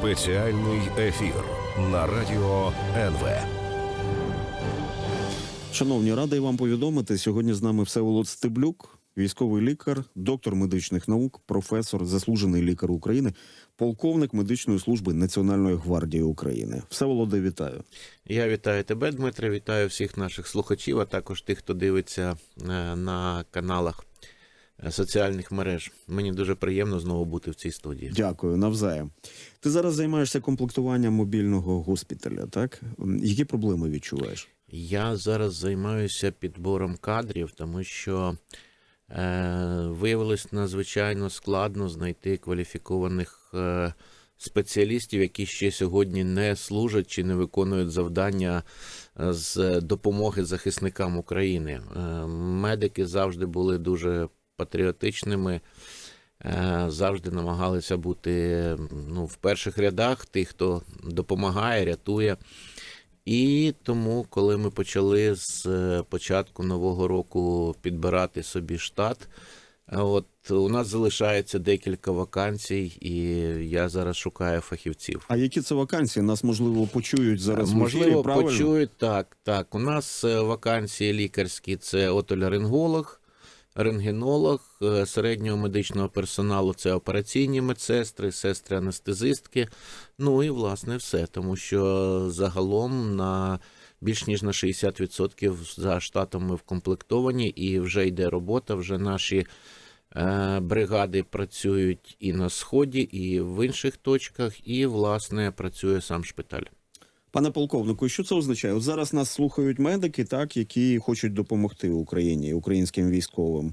Спеціальний ефір на радіо НВ. Шановні, радий вам повідомити. Сьогодні з нами Всеволод Стеблюк, військовий лікар, доктор медичних наук, професор, заслужений лікар України, полковник медичної служби Національної гвардії України. Всеволоде, вітаю. Я вітаю тебе, Дмитре, вітаю всіх наших слухачів, а також тих, хто дивиться е, на каналах соціальних мереж. Мені дуже приємно знову бути в цій студії. Дякую, навзаєм. Ти зараз займаєшся комплектуванням мобільного госпіталя, так? Які проблеми відчуваєш? Я зараз займаюся підбором кадрів, тому що е, виявилось надзвичайно складно знайти кваліфікованих е, спеціалістів, які ще сьогодні не служать чи не виконують завдання е, з допомоги захисникам України. Е, медики завжди були дуже патріотичними. е, Завжди намагалися бути ну, в перших рядах тих, хто допомагає, рятує. І тому, коли ми почали з е, початку нового року підбирати собі штат, е, от у нас залишається декілька вакансій, і я зараз шукаю фахівців. А які це вакансії? Нас можливо почують зараз. Можливо, правильно? почують так. Так, у нас вакансії лікарські це отоляринголог, рентгенолог, е, середнього медичного персоналу це операційні медсестри, сестри анестезистки. Ну і власне все, тому що загалом на більш ніж на 60% за штатом ми вкомплектовані, і вже йде робота. Вже наші е, бригади працюють і на сході, і в інших точках, і власне працює сам шпиталь. Пане полковнику, що це означає? От зараз нас слухають медики, так які хочуть допомогти Україні, українським військовим.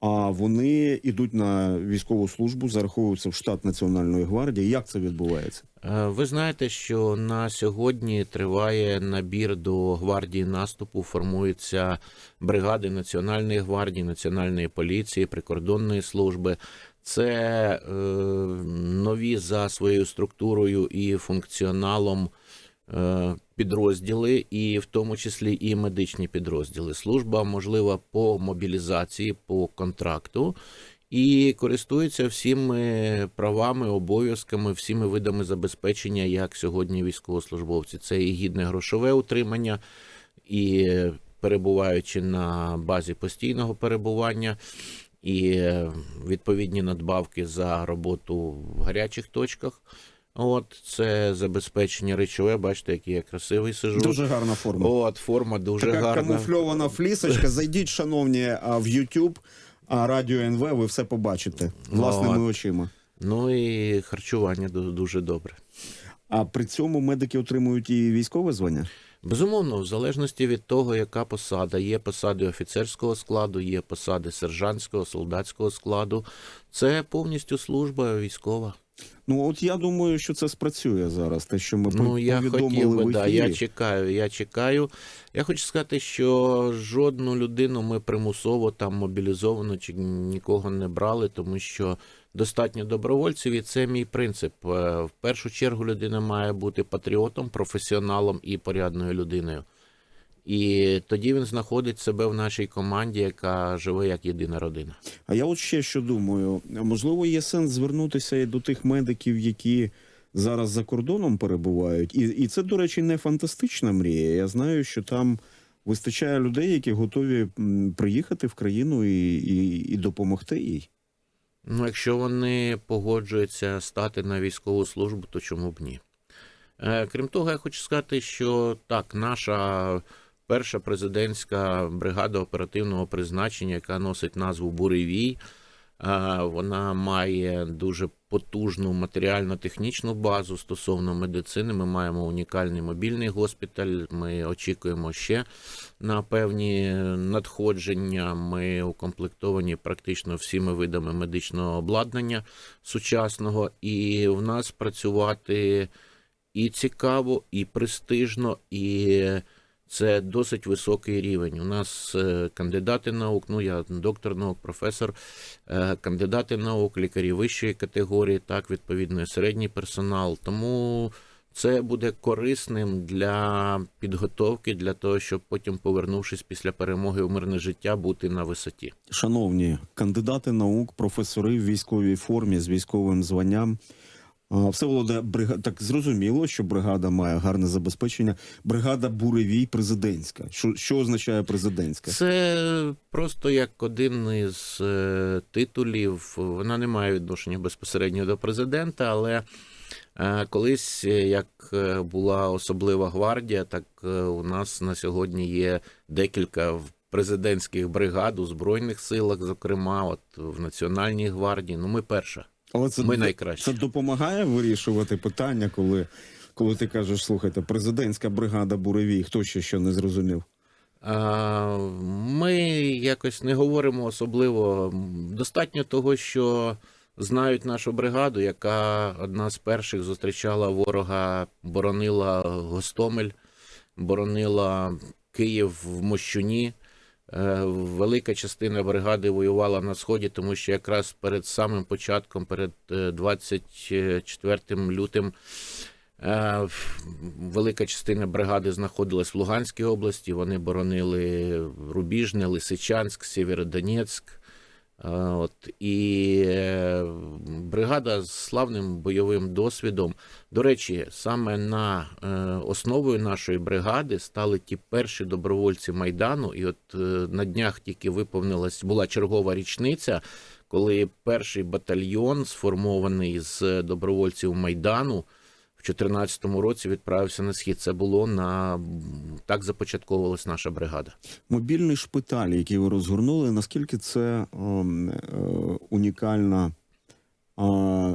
А вони йдуть на військову службу, зараховуються в штат Національної гвардії. Як це відбувається? Е, Ви знаєте, що на сьогодні триває набір до гвардії наступу. Формуються бригади Національної гвардії, Національної поліції, прикордонної служби. Це е, нові за своєю структурою і функціоналом підрозділи, і в тому числі і медичні підрозділи. Служба можлива по мобілізації, по контракту. І користуються всіми правами, обов'язками, всіми видами забезпечення, як сьогодні військовослужбовці. Це і гідне грошове утримання, і перебуваючи на базі постійного перебування, і е, відповідні надбавки за роботу в гарячих точках. От це забезпечення речове. Бачите, який я красивий сижу. Дуже гарна форма. От форма дуже така гарна. камуфльована флісочка. Зайдіть, шановні, а, в YouTube, а Радіо НВ, ви все побачите власними От. очима. Ну і харчування дуже добре. А при цьому медики отримують і військове звання. Безумовно, в залежності від того, яка посада. Є посади офіцерського складу, є посади сержантського, солдатського складу. Це повністю служба військова. Ну от я думаю, що це спрацює зараз. Те, що ми Ну, я повідомили хотів би, в да, я чекаю, я чекаю. Я хочу сказати, що жодну людину ми примусово там мобілізовано чи нікого не брали, тому що достатньо добровольців, і це мій принцип. Е, В першу чергу людина має бути патріотом, професіоналом і порядною людиною. І тоді він знаходить себе в нашій команді, яка живе як єдина родина. А я от ще що думаю: можливо, є сенс звернутися і до тих медиків, які зараз за кордоном перебувають. І, і це, до речі, не фантастична мрія. Я знаю, що там вистачає людей, які готові приїхати в країну і, і, і допомогти їй. Ну, якщо вони погоджуються стати на військову службу, то чому б ні? Е, Крім того, я хочу сказати, що так, наша перша президентська бригада оперативного призначення, яка носить назву Буревій, вона має дуже потужну матеріально-технічну базу стосовно медицини. Ми маємо унікальний мобільний госпіталь. Ми очікуємо ще на певні надходження. Ми укомплектовані практично всіми видами медичного обладнання сучасного, і в нас працювати і цікаво, і престижно, і це досить високий рівень. У нас е, кандидати наук, ну я доктор наук, професор, е, кандидати наук, лікарі вищої категорії, так, відповідно, середній персонал. Тому це буде корисним для підготовки, для того, щоб потім, повернувшись після перемоги у мирне життя, бути на висоті. Шановні кандидати наук, професори в військовій формі з військовим званням. А, Всеволоде, брига... так зрозуміло, що бригада має гарне забезпечення. Бригада буревій президентська. Що, що означає президентська? Це просто як один із е, титулів. Вона не має відношення безпосередньо до президента, але е, колись, е, як була особлива гвардія, так у нас на сьогодні є декілька президентських бригад у Збройних силах, зокрема, от в Національній гвардії. Ну, ми перша. Але це, Ми найкращі. це допомагає вирішувати питання, коли, коли ти кажеш, слухайте, президентська бригада буревій, хто ще що не зрозумів? А, Ми якось не говоримо особливо. Достатньо того, що знають нашу бригаду, яка одна з перших зустрічала ворога, боронила Гостомель, боронила Київ в Мощуні. Е, Велика частина бригади воювала на сході, тому що якраз перед самим початком, перед е, 24 лютим, Е, Велика частина бригади знаходилась в Луганській області. Вони боронили Рубіжне, Лисичанськ, Сєвєродонецьк. От, і е, бригада з славним бойовим досвідом. До речі, саме на е, основою нашої бригади стали ті перші добровольці Майдану. І от е, на днях тільки виповнилась була чергова річниця, коли перший батальйон, сформований з добровольців Майдану, 2014 році відправився на схід. Це було на так започатковувалась наша бригада. Мобільний шпиталь, який ви розгорнули, наскільки це ем, е, унікальна е,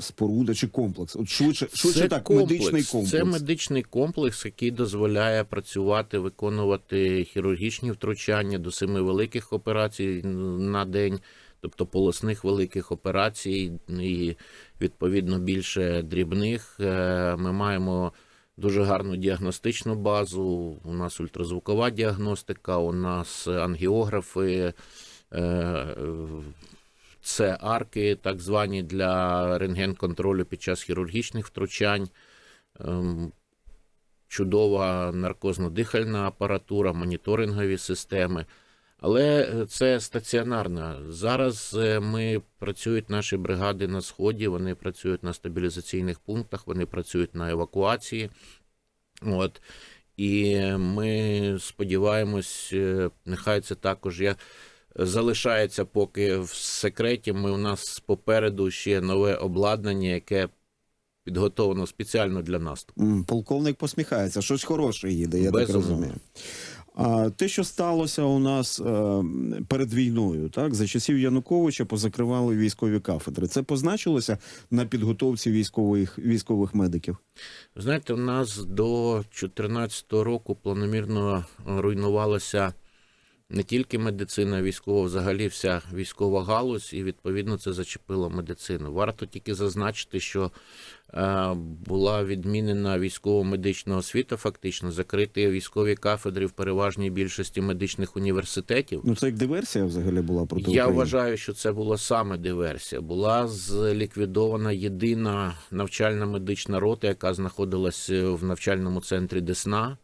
споруда чи комплекс? От швидше, швидше Це так, комплекс. медичний комплекс. Це медичний комплекс, який дозволяє працювати, виконувати хірургічні втручання до семи великих операцій на день, тобто полосних великих операцій, і відповідно більше дрібних. Е, Ми маємо дуже гарну діагностичну базу. У нас ультразвукова діагностика, у нас ангіографи. е, Це арки, так звані для рентген-контролю під час хірургічних втручань, ем, чудова наркозно-дихальна апаратура, моніторингові системи. Але е, це стаціонарно. Зараз е, ми працюють наші бригади на сході, вони працюють на стабілізаційних пунктах, вони працюють на евакуації. От. І ми сподіваємось, е, нехай це також я залишається поки в секреті. Ми у нас попереду ще нове обладнання, яке підготовлено спеціально для. М, Полковник посміхається, щось хороше їде, я так розумію. А те, що сталося у нас е, перед війною, так за часів Януковича позакривали військові кафедри. Це позначилося на підготовці військових військових медиків. Знаєте, у нас до 2014 року планомірно руйнувалася не тільки медицина військова, взагалі вся військова галузь, і відповідно це зачепило медицину. Варто тільки зазначити, що е, була відмінена військово-медична освіта, фактично закриті військові кафедри в переважній більшості медичних університетів. Ну це як диверсія взагалі була проти Я вважаю, що це була саме диверсія. Була зліквідована єдина навчальна медична рота, яка знаходилась в навчальному центрі Десна.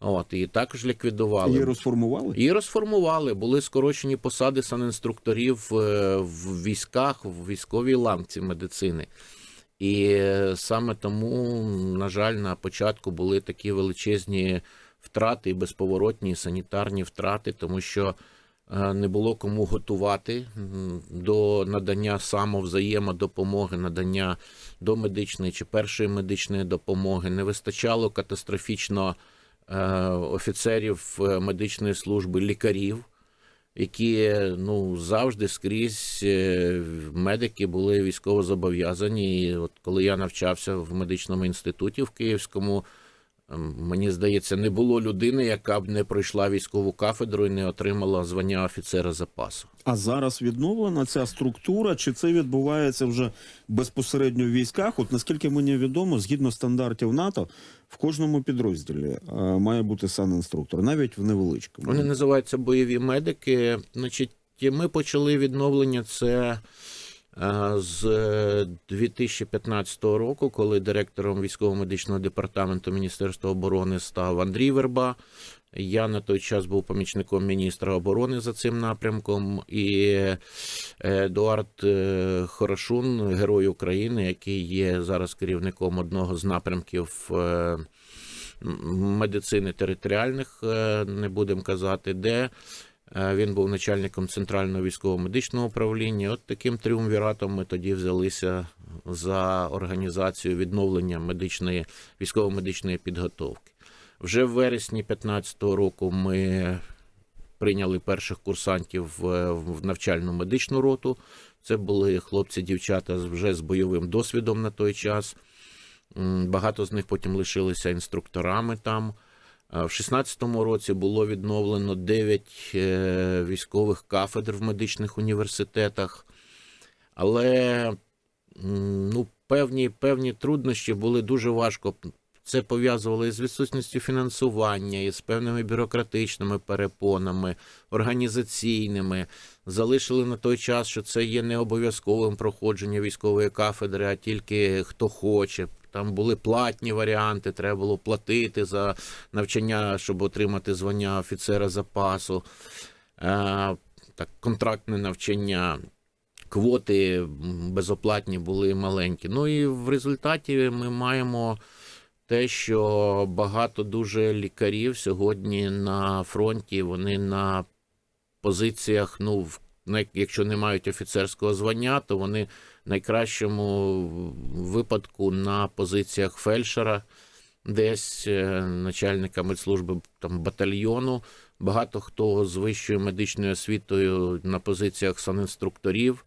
От, її також ліквідували. Її розформували. Її розформували, були скорочені посади санінструкторів е, в військах, в військовій ланці медицини. І саме тому, на жаль, на початку були такі величезні втрати і безповоротні санітарні втрати, тому що е, не було кому готувати до надання самовзаємодопомоги, надання до медичної чи першої медичної допомоги. Не вистачало катастрофічно офіцерів е, медичної служби, лікарів, які ну, завжди скрізь е, медики були військово зобов'язані. І от коли я навчався в медичному інституті в Київському, мені здається, не було людини, яка б не пройшла військову кафедру і не отримала звання офіцера запасу. А зараз відновлена ця структура, чи це відбувається вже безпосередньо в військах? От наскільки мені відомо, згідно стандартів НАТО, в кожному підрозділі е, має бути санінструктор, навіть в невеличкому. Вони називаються бойові медики. Значить, ми почали відновлення це З е, 2015 року, коли директором військово-медичного департаменту Міністерства оборони став Андрій Верба, я на той час був помічником міністра оборони за цим напрямком, і е, Едуард е, Хорошун, герой України, який є зараз керівником одного з напрямків е, медицини територіальних, е, не будемо казати, де. Е, Він був начальником центрального військово-медичного управління. От таким тріумвіратом ми тоді взялися за організацію відновлення медичної військово-медичної підготовки. Вже в вересні 2015 року ми прийняли перших курсантів в навчальну медичну роту. Це були хлопці-дівчата вже з бойовим досвідом на той час. Багато з них потім лишилися інструкторами там. А В 16-му році було відновлено 9 е, військових кафедр в медичних університетах. Але ну, певні, певні труднощі були дуже важко. Це пов'язували з відсутністю фінансування, і з певними бюрократичними перепонами, організаційними. Залишили на той час, що це є не обов'язковим проходження військової кафедри, а тільки хто хоче. Там були платні варіанти, треба було платити за навчання, щоб отримати звання офіцера запасу. Е, так, контрактне навчання. Квоти безоплатні були маленькі. Ну і в результаті ми маємо те, що багато дуже лікарів сьогодні на фронті, вони на позиціях, ну, якщо не мають офіцерського звання, то вони найкращому випадку на позиціях фельдшера, десь е, начальника медслужби там, батальйону. Багато хто з вищою медичною освітою на позиціях санінструкторів.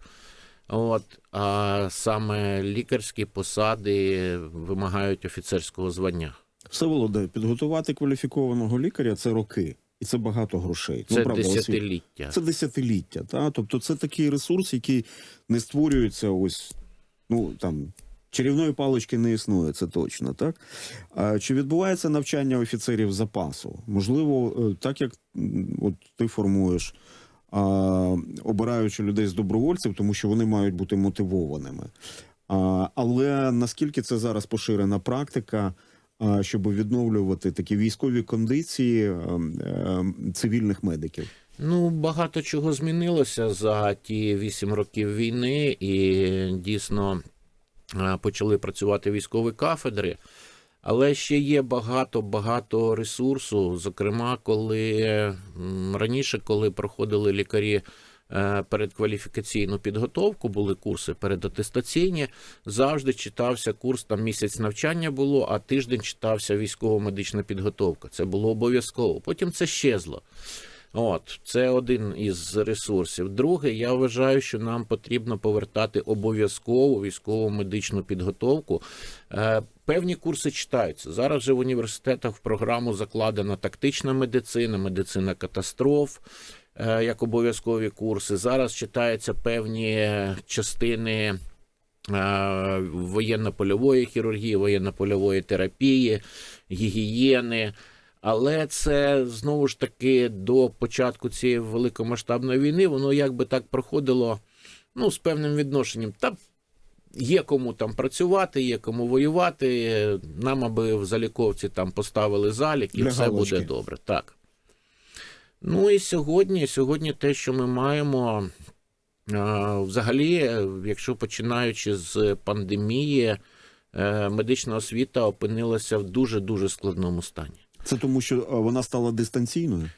От, а саме лікарські посади вимагають офіцерського звання. Все Всеволоде, підготувати кваліфікованого лікаря це роки, і це багато грошей. Це правда, освіт- десятиліття. Це десятиліття. Та? Тобто це такий ресурс, який не створюється ось, ну там. Чарівної палички не існує, це точно, так? А чи відбувається навчання офіцерів запасу? Можливо, е, так як от ти формуєш, а, обираючи людей з добровольців, тому що вони мають бути мотивованими. А, але наскільки це зараз поширена практика, щоб відновлювати такі військові кондиції е, е, цивільних медиків? Ну, багато чого змінилося за ті вісім років війни, і дійсно е, почали працювати військові кафедри. Але ще є багато-багато ресурсу. Зокрема, коли раніше, коли проходили лікарі передкваліфікаційну підготовку, були курси передатестаційні, завжди читався курс, там місяць навчання було, а тиждень читався військово-медична підготовка. Це було обов'язково. Потім це щезло. От, це один із ресурсів. Друге, я вважаю, що нам потрібно повертати обов'язкову військову медичну підготовку. Е, Певні курси читаються. Зараз же в університетах в програму закладена тактична медицина, медицина катастроф. Е, Як обов'язкові курси. Зараз читаються певні частини е, воєнно-польової хірургії, воєнно-польової терапії, гігієни. Але це знову ж таки до початку цієї великомасштабної війни, воно якби так проходило ну, з певним відношенням. Та є кому там працювати, є кому воювати. Нам, аби в заліковці там поставили залік, і Для все галочки. буде добре. Так. Ну і сьогодні, сьогодні те, що ми маємо, взагалі, е, якщо починаючи з пандемії, е, медична освіта опинилася в дуже-дуже складному стані. Це тому, що вона стала дистанційною.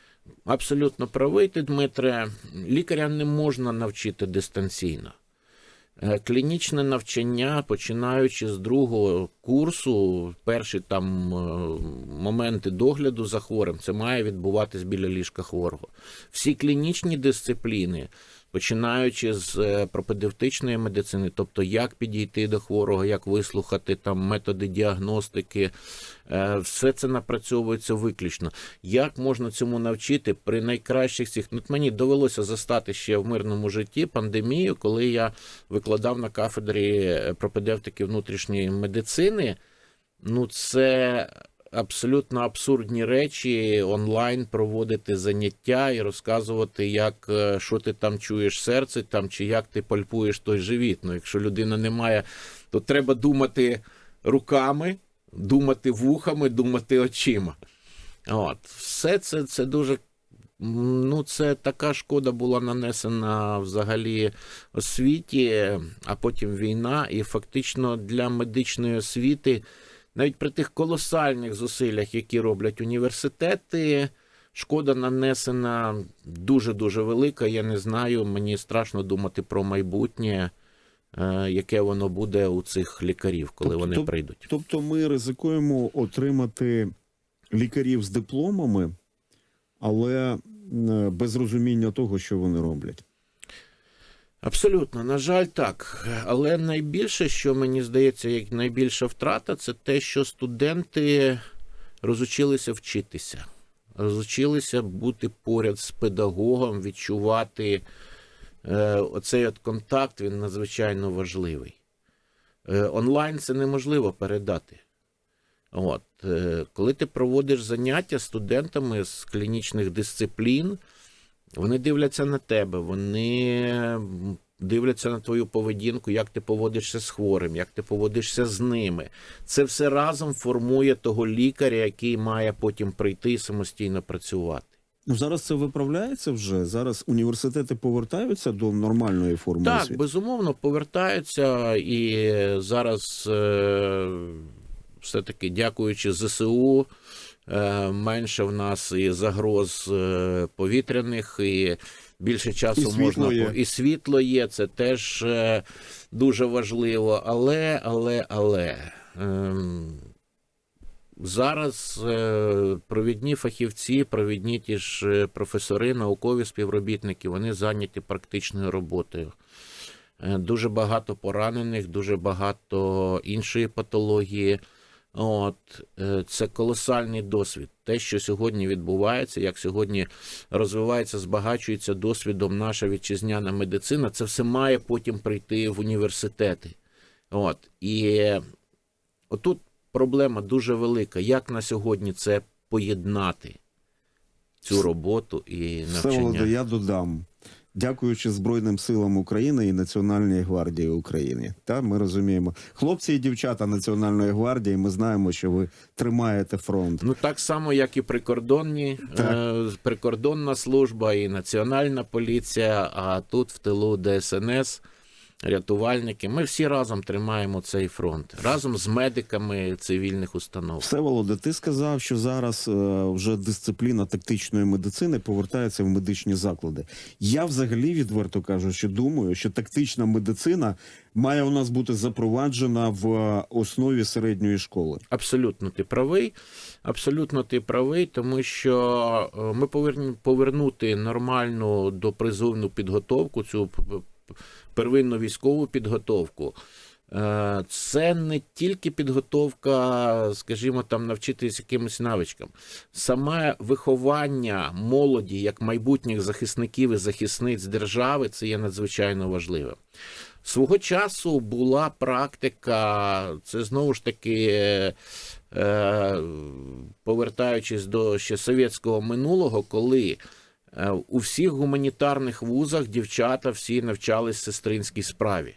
Абсолютно правий ти, Дмитре. Лікаря не можна навчити дистанційно. Е, Клінічне навчання, починаючи з другого курсу, перші там е, моменти догляду за хворим, це має відбуватись біля ліжка хворого. Всі клінічні дисципліни, починаючи з е, пропедевтичної медицини, тобто як підійти до хворого, як вислухати там методи діагностики, е, все це напрацьовується виключно. Як можна цьому навчити при найкращих цих? Ну, мені довелося застати ще в мирному житті пандемію, коли я викладав на кафедрі пропедевтики внутрішньої медицини. Ну, це абсолютно абсурдні речі онлайн проводити заняття і розказувати, як е, що ти там чуєш серце, там чи як ти пальпуєш той живіт. Ну, якщо людина не має, то треба думати руками, думати вухами, думати очима. От. Все це, це дуже. Ну, це така шкода була нанесена взагалі освіті, а потім війна, і фактично для медичної освіти, навіть при тих колосальних зусиллях, які роблять університети, шкода нанесена дуже-дуже велика. Я не знаю, мені страшно думати про майбутнє, е, яке воно буде у цих лікарів, коли Тобто- вони прийдуть. Тобто ми ризикуємо отримати лікарів з дипломами, але е, без розуміння того, що вони роблять. Абсолютно, на жаль, так. Але найбільше, що мені здається, як найбільша втрата, це те, що студенти розучилися вчитися, розучилися бути поряд з педагогом, відчувати е, оцей от контакт, він надзвичайно важливий. Е, онлайн це неможливо передати. От, е, коли ти проводиш заняття студентами з клінічних дисциплін, вони дивляться на тебе, вони дивляться на твою поведінку, як ти поводишся з хворим, як ти поводишся з ними. Це все разом формує того лікаря, який має потім прийти і самостійно працювати. Ну, зараз це виправляється вже. Зараз університети повертаються до нормальної форми Так, освіти. безумовно, повертаються і зараз е, все-таки дякуючи ЗСУ. Е, Менше в нас і загроз е, повітряних, і більше часу І можна є. і світло є. Це теж е, дуже важливо. Але, але, але ем, зараз провідні фахівці, провідні ті ж професори, наукові співробітники, вони зайняті практичною роботою. Дуже багато поранених, дуже багато іншої патології. От е, це колосальний досвід. Те, що сьогодні відбувається, як сьогодні розвивається, збагачується досвідом наша вітчизняна медицина, це все має потім прийти в університети. От і отут проблема дуже велика. Як на сьогодні це поєднати? Цю роботу і навчання. я додам. Дякуючи Збройним силам України і Національній гвардії України. Та ми розуміємо, хлопці і дівчата Національної гвардії. Ми знаємо, що ви тримаєте фронт. Ну так само, як і прикордонні, е, прикордонна служба і національна поліція, а тут в тилу ДСНС, рятувальники. Ми всі разом тримаємо цей фронт разом з медиками цивільних установ. Всеволоде, ти сказав, що зараз е, вже дисципліна тактичної медицини повертається в медичні заклади. Я взагалі відверто кажу, що думаю, що тактична медицина має у нас бути запроваджена в е, основі середньої школи. Абсолютно ти правий. Абсолютно ти правий, тому що е, ми повинні повернути нормальну допризовну підготовку, цю первинну військову підготовку. Е, Це не тільки підготовка, скажімо, там навчитись якимось навичкам. Саме виховання молоді як майбутніх захисників і захисниць держави це є надзвичайно важливим. Свого часу була практика, це знову ж таки, е, повертаючись до ще совєтського минулого, коли у всіх гуманітарних вузах дівчата всі навчались сестринській справі.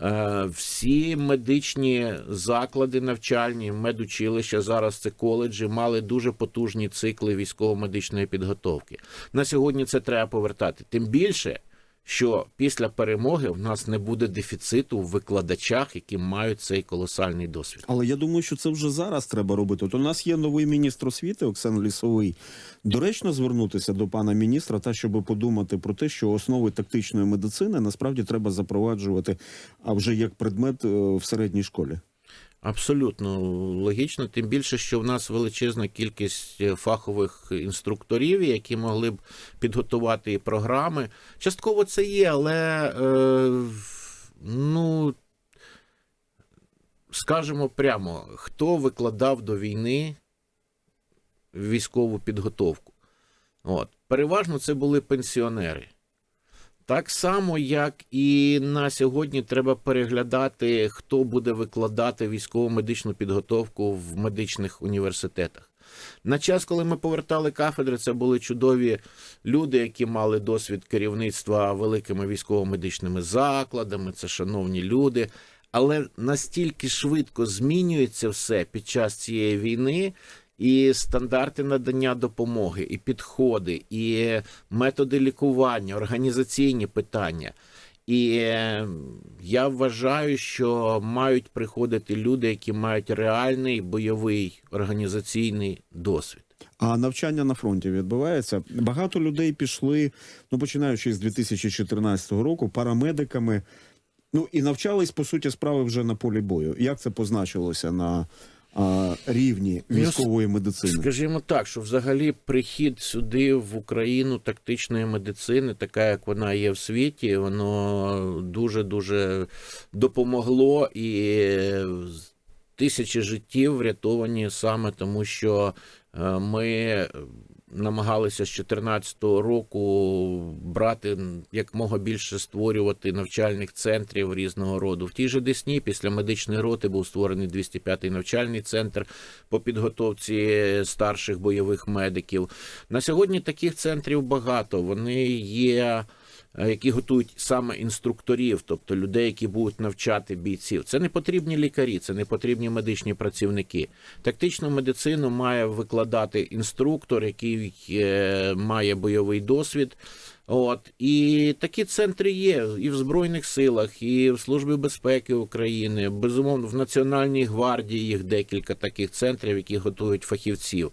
Е, Всі медичні заклади навчальні, медучилища, зараз це коледжі, мали дуже потужні цикли військово-медичної підготовки. На сьогодні це треба повертати. Тим більше, що після перемоги в нас не буде дефіциту в викладачах, які мають цей колосальний досвід. Але я думаю, що це вже зараз треба робити. От у нас є новий міністр освіти Оксан Лісовий. Доречно звернутися до пана міністра, та щоб подумати про те, що основи тактичної медицини насправді треба запроваджувати, а вже як предмет е, в середній школі. Абсолютно логічно, тим більше, що в нас величезна кількість е, фахових інструкторів, які могли б підготувати і програми. Частково це є, але е, ну скажемо прямо, хто викладав до війни військову підготовку? От. Переважно це були пенсіонери. Так само, як і на сьогодні треба переглядати, хто буде викладати військово-медичну підготовку в медичних університетах. На час, коли ми повертали кафедри, це були чудові люди, які мали досвід керівництва великими військово-медичними закладами, це шановні люди. Але настільки швидко змінюється все під час цієї війни, і стандарти надання допомоги, і підходи, і методи лікування, організаційні питання. І е, я вважаю, що мають приходити люди, які мають реальний бойовий організаційний досвід. А навчання на фронті відбувається. Багато людей пішли, ну починаючи з 2014 року, парамедиками. Ну і навчались по суті справи вже на полі бою. Як це позначилося на рівні Ну, військової медицини? Скажімо так, що взагалі прихід сюди в Україну тактичної медицини, така як вона є в світі, воно дуже дуже допомогло і тисячі життів врятовані саме тому, що е, ми намагалися з 2014 року брати якмога більше створювати навчальних центрів різного роду. В тій же Десні після медичної роти був створений 205-й навчальний центр по підготовці старших бойових медиків. На сьогодні таких центрів багато. Вони є. Е, Які готують саме інструкторів, тобто людей, які будуть навчати бійців. Це не потрібні лікарі, це не потрібні медичні працівники. Тактичну медицину має викладати інструктор, який е, має бойовий досвід. От і такі центри є і в Збройних силах, і в Службі безпеки України. Безумовно, в Національній гвардії їх декілька таких центрів, які готують фахівців.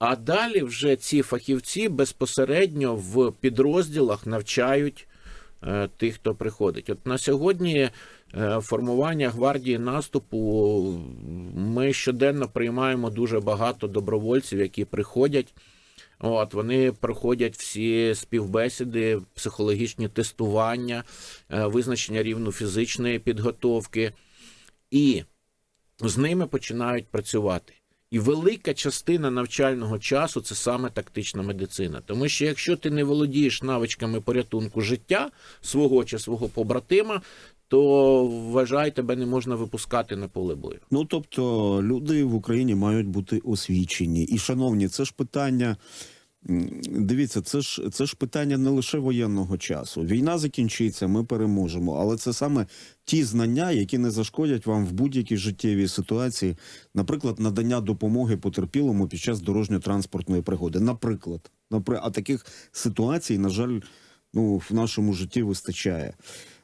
А далі вже ці фахівці безпосередньо в підрозділах навчають е, тих, хто приходить. От на сьогодні е, формування гвардії наступу ми щоденно приймаємо дуже багато добровольців, які приходять. От вони проходять всі співбесіди, психологічні тестування, е, визначення рівну фізичної підготовки, і з ними починають працювати. І велика частина навчального часу це саме тактична медицина. Тому що якщо ти не володієш навичками порятунку життя свого чи свого побратима, то вважай, тебе не можна випускати на поле бою. Ну тобто люди в Україні мають бути освічені. І, шановні, це ж питання. Дивіться, це ж це ж питання не лише воєнного часу. Війна закінчиться, ми переможемо. Але це саме ті знання, які не зашкодять вам в будь-якій життєвій ситуації, наприклад, надання допомоги потерпілому під час дорожньо-транспортної пригоди. Наприклад, Напри- а таких ситуацій, на жаль, ну в нашому житті вистачає.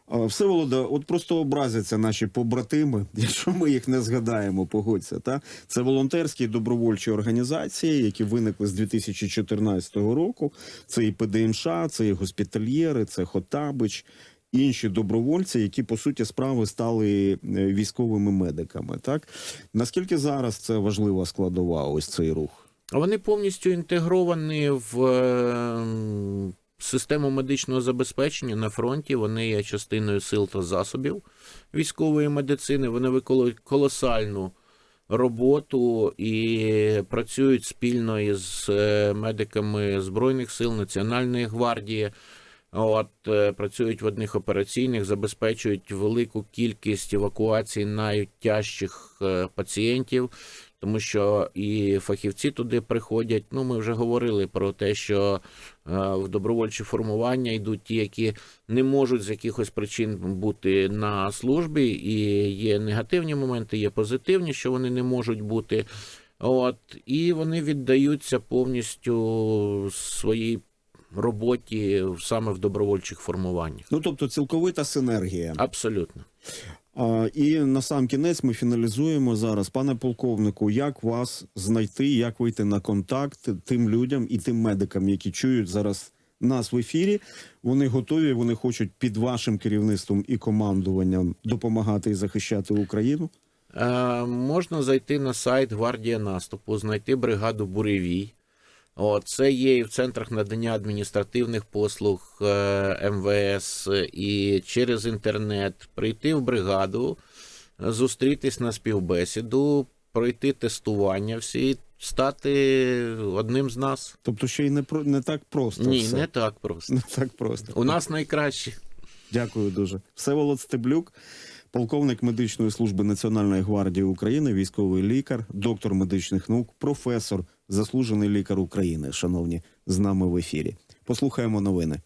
Всеволода, от просто образяться наші побратими, якщо ми їх не згадаємо, погодься. Та це волонтерські добровольчі організації, які виникли з 2014 року. Це і ПДМШ, це і госпітальєри, це Хотабич, інші добровольці, які по суті справи стали е, військовими медиками. Так наскільки зараз це важлива складова? Ось цей рух. Вони повністю інтегровані в е, систему медичного забезпечення на фронті. Вони є частиною сил та засобів військової медицини. Вони виконують колосальну роботу і працюють спільно із е, медиками Збройних сил Національної гвардії. От е, працюють в одних операційних, забезпечують велику кількість евакуацій найтяжчих е, пацієнтів, тому що і фахівці туди приходять. Ну, ми вже говорили про те, що е, в добровольчі формування йдуть ті, які не можуть з якихось причин бути на службі, і є негативні моменти, є позитивні, що вони не можуть бути. От, і вони віддаються повністю своїй роботі саме в добровольчих формуваннях. Ну тобто цілковита синергія. Абсолютно. І на сам кінець ми фіналізуємо зараз, пане полковнику, як вас знайти, як вийти на контакт тим людям і тим медикам, які чують зараз нас в ефірі. Вони готові, вони хочуть під вашим керівництвом і командуванням допомагати і захищати Україну. Е, можна зайти на сайт Гвардія наступу, знайти бригаду Буревій. О, це є і в центрах надання адміністративних послуг е, МВС, і через інтернет прийти в бригаду, зустрітись на співбесіду, пройти тестування всі стати одним з нас. Тобто, ще й не про не так просто. Ні, все. не так просто. не так просто. У нас найкраще. Дякую дуже. Всеволод Стеблюк, полковник медичної служби Національної гвардії України, військовий лікар, доктор медичних наук, професор, заслужений лікар України. Шановні, з нами в ефірі. Послухаємо новини.